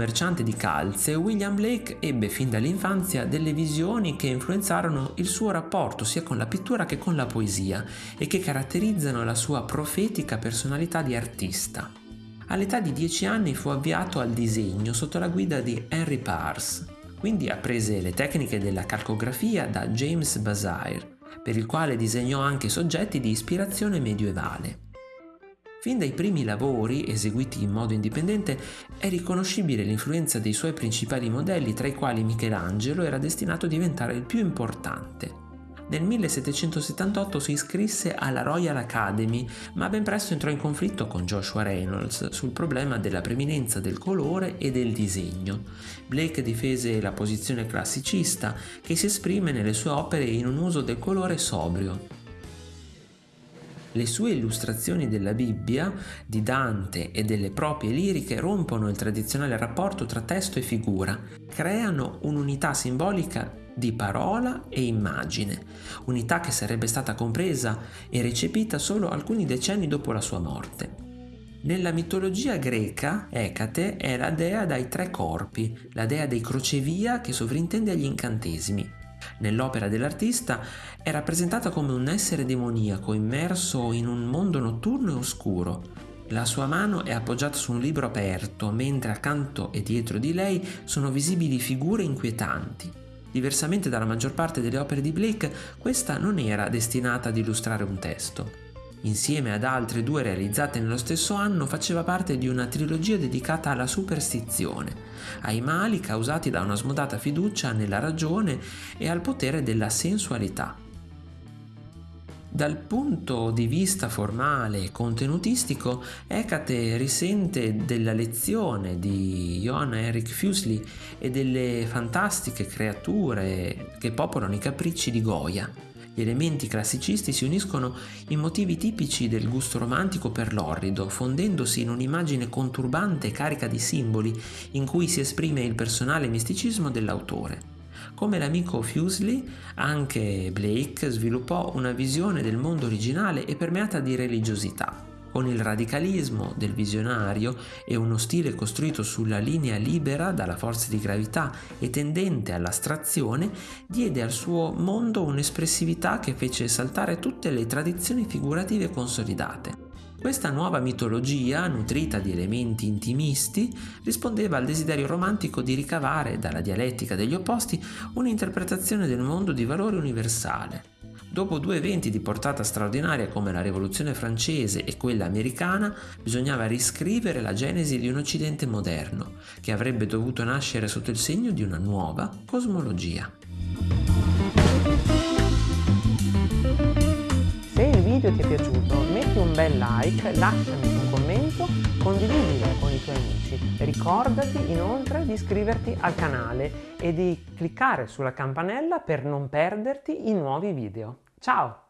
commerciante di calze, William Blake ebbe fin dall'infanzia delle visioni che influenzarono il suo rapporto sia con la pittura che con la poesia e che caratterizzano la sua profetica personalità di artista. All'età di 10 anni fu avviato al disegno sotto la guida di Henry Pars, quindi apprese le tecniche della calcografia da James Bazire, per il quale disegnò anche soggetti di ispirazione medievale. Fin dai primi lavori, eseguiti in modo indipendente, è riconoscibile l'influenza dei suoi principali modelli, tra i quali Michelangelo era destinato a diventare il più importante. Nel 1778 si iscrisse alla Royal Academy, ma ben presto entrò in conflitto con Joshua Reynolds sul problema della preminenza del colore e del disegno. Blake difese la posizione classicista, che si esprime nelle sue opere in un uso del colore sobrio. Le sue illustrazioni della Bibbia, di Dante e delle proprie liriche rompono il tradizionale rapporto tra testo e figura, creano un'unità simbolica di parola e immagine, unità che sarebbe stata compresa e recepita solo alcuni decenni dopo la sua morte. Nella mitologia greca, Ecate è la dea dai tre corpi, la dea dei crocevia che sovrintende agli incantesimi. Nell'opera dell'artista è rappresentata come un essere demoniaco immerso in un mondo notturno e oscuro. La sua mano è appoggiata su un libro aperto, mentre accanto e dietro di lei sono visibili figure inquietanti. Diversamente dalla maggior parte delle opere di Blake, questa non era destinata ad illustrare un testo. Insieme ad altre due realizzate nello stesso anno faceva parte di una trilogia dedicata alla superstizione, ai mali causati da una smodata fiducia nella ragione e al potere della sensualità. Dal punto di vista formale e contenutistico, Hecate risente della lezione di Johann Eric Fuseli e delle fantastiche creature che popolano i capricci di Goya. Elementi classicisti si uniscono in motivi tipici del gusto romantico per l'orrido, fondendosi in un'immagine conturbante e carica di simboli in cui si esprime il personale misticismo dell'autore. Come l'amico Fuseli, anche Blake sviluppò una visione del mondo originale e permeata di religiosità. Con il radicalismo del visionario e uno stile costruito sulla linea libera dalla forza di gravità e tendente all'astrazione, diede al suo mondo un'espressività che fece saltare tutte le tradizioni figurative consolidate. Questa nuova mitologia, nutrita di elementi intimisti, rispondeva al desiderio romantico di ricavare dalla dialettica degli opposti un'interpretazione del mondo di valore universale. Dopo due eventi di portata straordinaria come la rivoluzione francese e quella americana, bisognava riscrivere la genesi di un Occidente moderno, che avrebbe dovuto nascere sotto il segno di una nuova cosmologia. Se il video ti è piaciuto metti un bel like, lasciami commento, condividilo con i tuoi amici. Ricordati inoltre di iscriverti al canale e di cliccare sulla campanella per non perderti i nuovi video. Ciao!